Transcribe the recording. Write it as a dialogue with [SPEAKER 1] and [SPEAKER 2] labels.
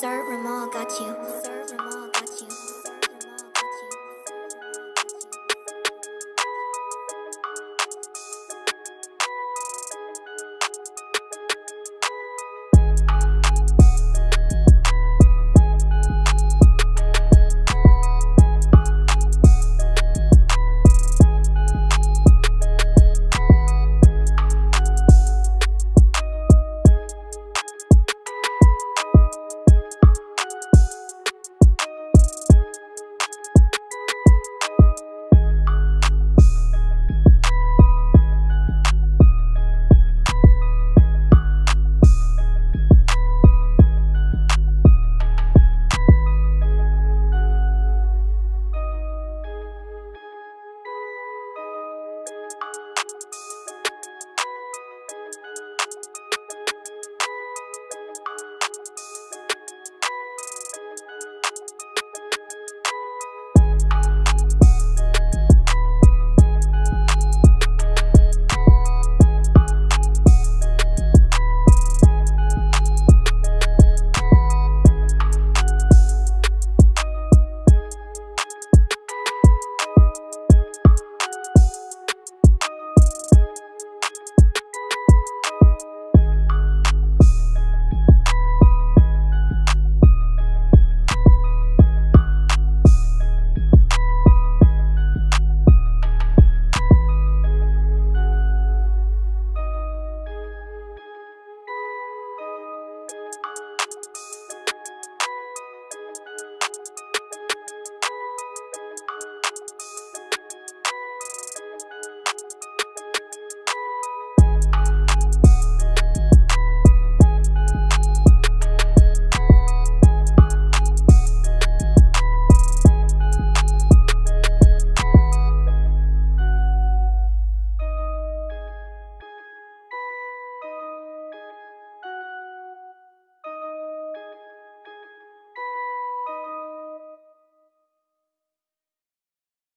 [SPEAKER 1] Sir Ramal got you. Sir Ramal got you.